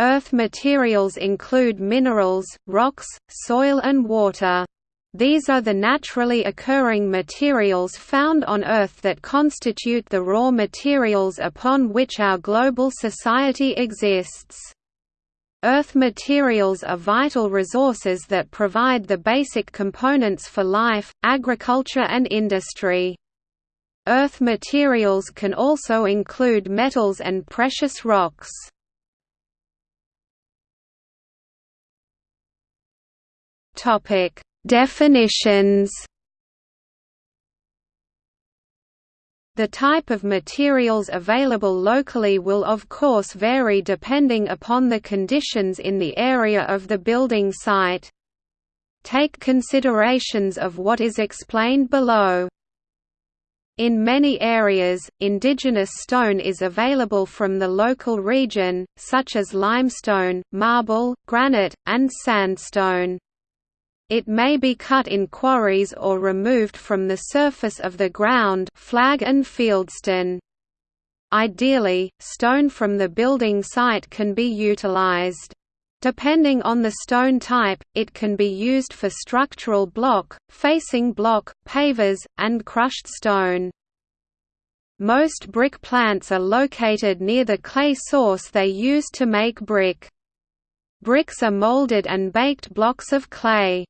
Earth materials include minerals, rocks, soil and water. These are the naturally occurring materials found on Earth that constitute the raw materials upon which our global society exists. Earth materials are vital resources that provide the basic components for life, agriculture and industry. Earth materials can also include metals and precious rocks. Topic: Definitions. The type of materials available locally will of course vary depending upon the conditions in the area of the building site. Take considerations of what is explained below. In many areas, indigenous stone is available from the local region, such as limestone, marble, granite, and sandstone. It may be cut in quarries or removed from the surface of the ground flag and fieldstone. Ideally, stone from the building site can be utilized. Depending on the stone type, it can be used for structural block, facing block, pavers, and crushed stone. Most brick plants are located near the clay source they use to make brick. Bricks are molded and baked blocks of clay.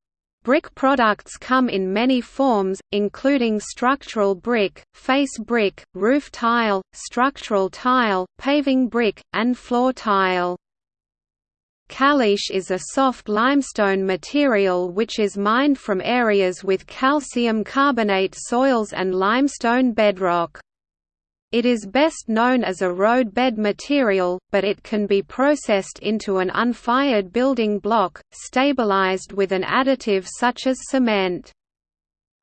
Brick products come in many forms, including structural brick, face brick, roof tile, structural tile, paving brick, and floor tile. Caliche is a soft limestone material which is mined from areas with calcium carbonate soils and limestone bedrock. It is best known as a roadbed material, but it can be processed into an unfired building block, stabilized with an additive such as cement.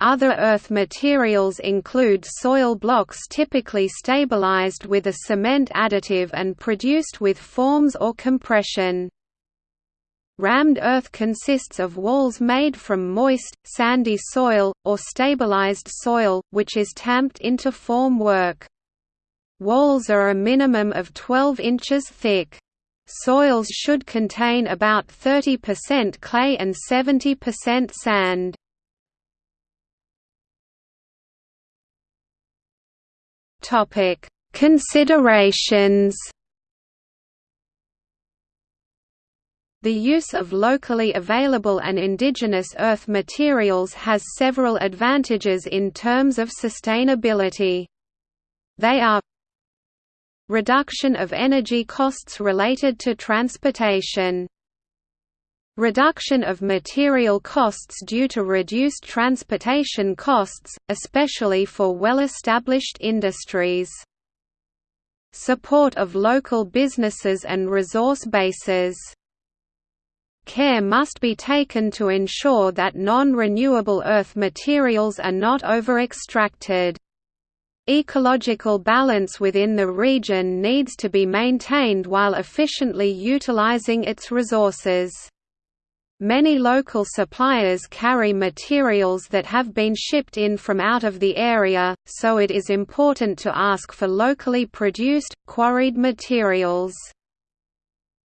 Other earth materials include soil blocks typically stabilized with a cement additive and produced with forms or compression. Rammed earth consists of walls made from moist, sandy soil, or stabilized soil, which is tamped into form work. Walls are a minimum of 12 inches thick. Soils should contain about 30% clay and 70% sand. Topic: Considerations. The use of locally available and indigenous earth materials has several advantages in terms of sustainability. They are Reduction of energy costs related to transportation Reduction of material costs due to reduced transportation costs, especially for well-established industries. Support of local businesses and resource bases. Care must be taken to ensure that non-renewable earth materials are not over-extracted. Ecological balance within the region needs to be maintained while efficiently utilizing its resources. Many local suppliers carry materials that have been shipped in from out of the area, so it is important to ask for locally produced, quarried materials.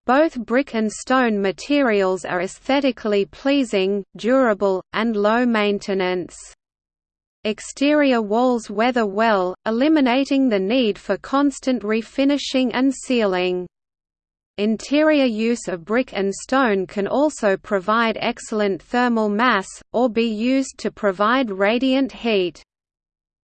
Both brick and stone materials are aesthetically pleasing, durable, and low maintenance. Exterior walls weather well, eliminating the need for constant refinishing and sealing. Interior use of brick and stone can also provide excellent thermal mass, or be used to provide radiant heat.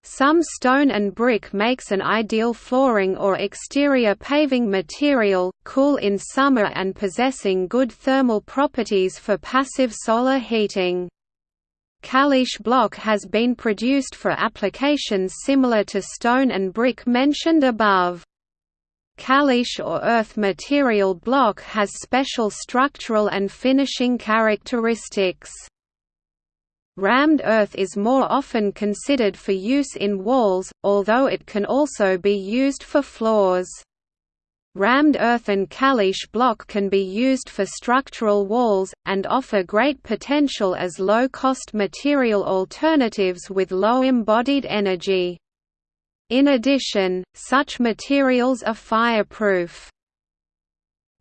Some stone and brick makes an ideal flooring or exterior paving material, cool in summer and possessing good thermal properties for passive solar heating. Caliche block has been produced for applications similar to stone and brick mentioned above. Caliche or earth material block has special structural and finishing characteristics. Rammed earth is more often considered for use in walls, although it can also be used for floors. Rammed earth and caliche block can be used for structural walls, and offer great potential as low-cost material alternatives with low embodied energy. In addition, such materials are fireproof.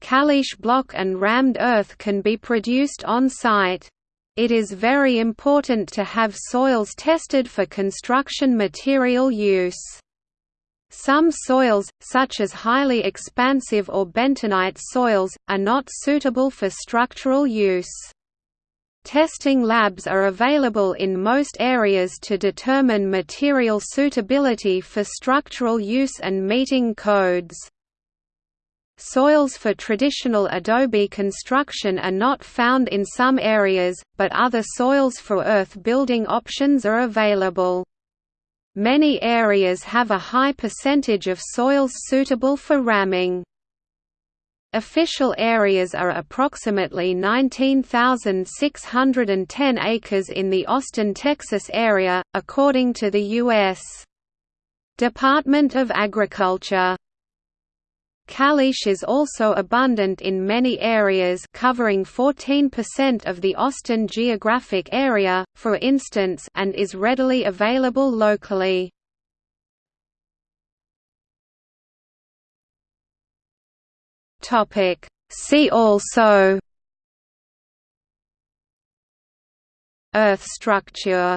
Caliche block and rammed earth can be produced on site. It is very important to have soils tested for construction material use. Some soils, such as highly expansive or bentonite soils, are not suitable for structural use. Testing labs are available in most areas to determine material suitability for structural use and meeting codes. Soils for traditional adobe construction are not found in some areas, but other soils for earth building options are available. Many areas have a high percentage of soils suitable for ramming. Official areas are approximately 19,610 acres in the Austin, Texas area, according to the U.S. Department of Agriculture. Caliche is also abundant in many areas covering 14% of the Austin geographic area, for instance and is readily available locally. See also Earth structure